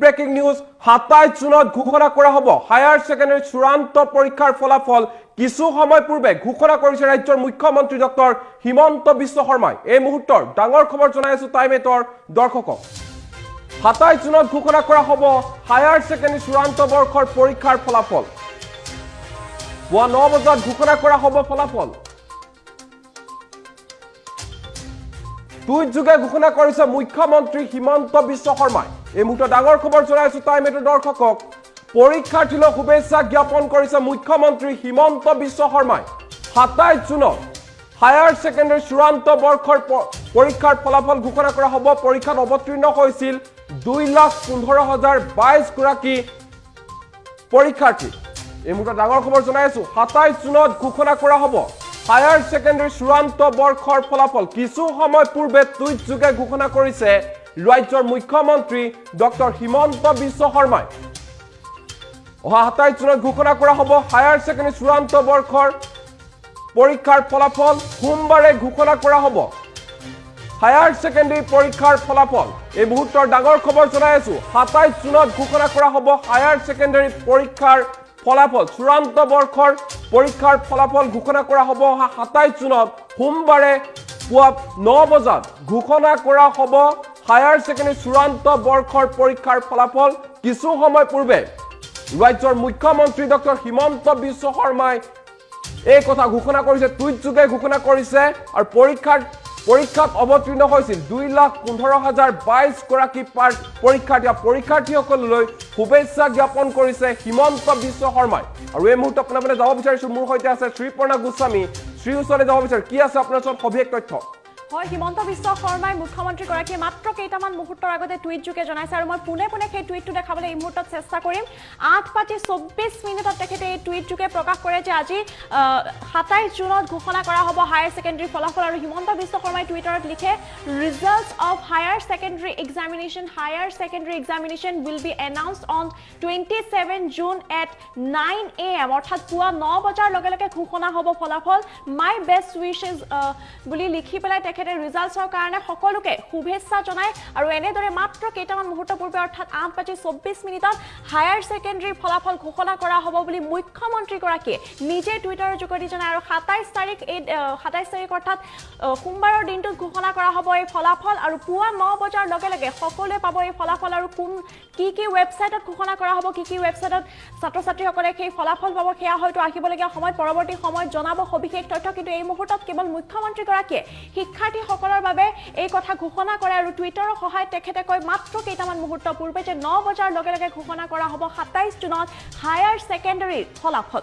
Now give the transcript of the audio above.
Breaking news সাতাইছ জুনত ঘোষণা কৰা হ'ব। হায়াৰ ছেকেণ্ডেৰী চূড়ান্ত পৰীক্ষাৰ ফলাফল কিছু সময় পূৰ্বে ঘোষণা কৰিছে ৰাজ্যৰ মুখ্যমন্ত্ৰী ডক্টৰ হিমন্ত বিশ্ব শৰ্মাই। এই মুহূৰ্তৰ ডাঙৰ খবৰ জনাই আছো টাইম এটৰ দৰ্শকক। সাতাইছ জুনত ঘোষণা কৰা হ'ব হায়াৰ ছেকেণ্ডেৰী চূড়ান্ত বৰ্ষৰ পৰীক্ষাৰ ফলাফল। পুৱা ন বজাত ঘোষণা কৰা হ'ব ফলাফল। টুইট যোগে ঘোষণা কৰিছে মুখ্যমন্ত্ৰী হিমন্ত বিশ্ব শৰ্মাই। এই মুহূৰ্তত ডাঙৰ খবৰ জনাইছো টাইম এইটো দৰ্শকক। পৰীক্ষাৰ্থীলৈ শুভেচ্ছা জ্ঞাপন কৰিছে মুখ্যমন্ত্ৰী হিমন্ত বিশ্ব শৰ্মাই। সাতাইছ জুনত হায়াৰ ছেকেণ্ডেৰী চূড়ান্ত বৰ্ষৰ পৰীক্ষাৰ ফলাফল ঘোষণা কৰা হ'ব। পৰীক্ষাত অৱতীৰ্ণ হৈছিল দুই লাখ পোন্ধৰ হাজাৰ বাইছগৰাকী পৰীক্ষাৰ্থী। এই মুহূৰ্তত ডাঙৰ খবৰ জনাই আছো। সাতাইছ জুনত ঘোষণা কৰা হ'ব। হায়াৰ ছেকেণ্ডেৰী চূড়ান্ত বৰ্ষৰ ফলাফল কিছু সময় পূৰ্বে টুইট যোগে ঘোষণা কৰিছে ৰাজ্যৰ মুখ্যমন্ত্ৰী ডক্টৰ হিমন্ত বিশ্ব শৰ্মাই। অহা সাতাইছ জুনত ঘোষণা কৰা হ'ব হায়াৰ ছেকেণ্ডেৰী চূড়ান্ত বৰ্ষৰ পৰীক্ষাৰ ফলাফল। সোমবাৰে ঘোষণা কৰা হ'ব। হায়াৰ ছেকেণ্ডেৰী পৰীক্ষাৰ ফলাফল। এই মুহূৰ্তৰ ডাঙৰ খবৰ জনাই আছো। সাতাইছ জুনত ঘোষণা কৰা হ'ব হায়াৰ ছেকেণ্ডেৰী পৰীক্ষাৰ ফলাফল চূড়ান্ত বৰ্ষৰ পৰীক্ষাৰ ফলাফল ঘোষণা কৰা হ'ব অহা সাতাইছ জুনত। সোমবাৰে পুৱা ন বজাত ঘোষণা কৰা হ'ব হায়াৰ ছেকেণ্ডেৰী চূড়ান্ত বৰ্ষৰ পৰীক্ষাৰ ফলাফল। কিছু সময় পূৰ্বে ৰাজ্যৰ মুখ্যমন্ত্ৰী ডক্টৰ হিমন্ত বিশ্ব শৰ্মাই এই কথা ঘোষণা কৰিছে টুইট যোগে ঘোষণা কৰিছে আৰু পৰীক্ষাৰ পৰীক্ষাত অৱতীৰ্ণ হৈছিল দুই লাখ পোন্ধৰ হাজাৰ বাইছ গৰাকী পাৰ পৰীক্ষাৰ্থী। আৰু পৰীক্ষাৰ্থীসকললৈ শুভেচ্ছা জ্ঞাপন কৰিছে হিমন্ত বিশ্ব শৰ্মাই। আৰু এই মুহূৰ্তত আপোনাৰ মানে যাব বিচাৰিছো মোৰ সৈতে আছে শ্ৰীপৰ্ণা গোস্বামী। শ্ৰী ওচৰলৈ যাব বিচাৰো কি আছে আপোনাৰ ওচৰত সবিশেষ তথ্য? হয় হিমন্ত বিশ্ব শৰ্মাই মুখ্যমন্ত্ৰীগৰাকীয়ে মাত্ৰ কেইটামান মুহূৰ্তৰ আগতে টুইট যোগে জনাইছে আৰু মই পোনে পোনে সেই টুইটটো দেখাবলৈ এই মুহূৰ্তত চেষ্টা কৰিম। আঠ পাতি চৌব্বিছ মিনিটত তেখেতে এই টুইট যোগে প্ৰকাশ কৰে যে আজি সাতাইছ জুনত ঘোষণা কৰা হ'ব হায়াৰ ছেকেণ্ডেৰী ফলাফল আৰু হিমন্ত বিশ্ব শৰ্মাই টুইটাৰত লিখে results of higher secondary examination higher secondary examination will be announced on twenty seven June at nine A M অৰ্থাৎ পুৱা ন বজাৰ লগে লগে ঘোষণা হ'ব ফলাফল। মাই বেষ্ট উইচেছ বুলি লিখি পেলাই তেখেতে ৰিজাল্টছৰ কাৰণে সকলোকে শুভেচ্ছা জনায় আৰু এনেদৰে মাত্ৰ কেইটামান মুহূৰ্ত পূৰ্বে অৰ্থাৎ আঠ বাজি চৌব্বিছ মিনিটত হায়াৰ ছেকেণ্ডেৰীৰ ফলাফল ঘোষণা কৰা হ'ব বুলি মুখ্যমন্ত্ৰীগৰাকীয়ে নিজে টুইটাৰৰ যোগেদি জনায় আৰু সাতাইছ তাৰিখ এই সাতাইছ তাৰিখ অৰ্থাৎ সোমবাৰৰ দিনটোত ঘোষণা কৰা হ'ব এই ফলাফল আৰু পুৱা ন বজাৰ লগে লগে সকলোৱে পাব এই ফলাফল আৰু কোন কি কি ৱেবছাইটত ঘোষণা কৰা হ'ব কি কি ৱেবছাইটত ছাত্ৰ ছাত্ৰীসকলে সেই ফলাফল পাব সেয়া হয়তো আহিবলগীয়া সময়ত পৰৱৰ্তী সময়ত জনাব সবিশেষ তথ্য। কিন্তু এই মুহূৰ্তত কেৱল মুখ্যমন্ত্ৰীগৰাকীয়ে শিক্ষাৰ্থীসকলৰ বাবে এই কথা ঘোষণা কৰে আৰু টুইটাৰৰ সহায়ত তেখেতে কয় মাত্ৰ কেইটামান মুহূৰ্ত পূৰ্বে যে ন বজাৰ লগে লগে ঘোষণা কৰা হ'ব সাতাইছ জুনত হায়াৰ ছেকেণ্ডেৰীৰ ফলাফল।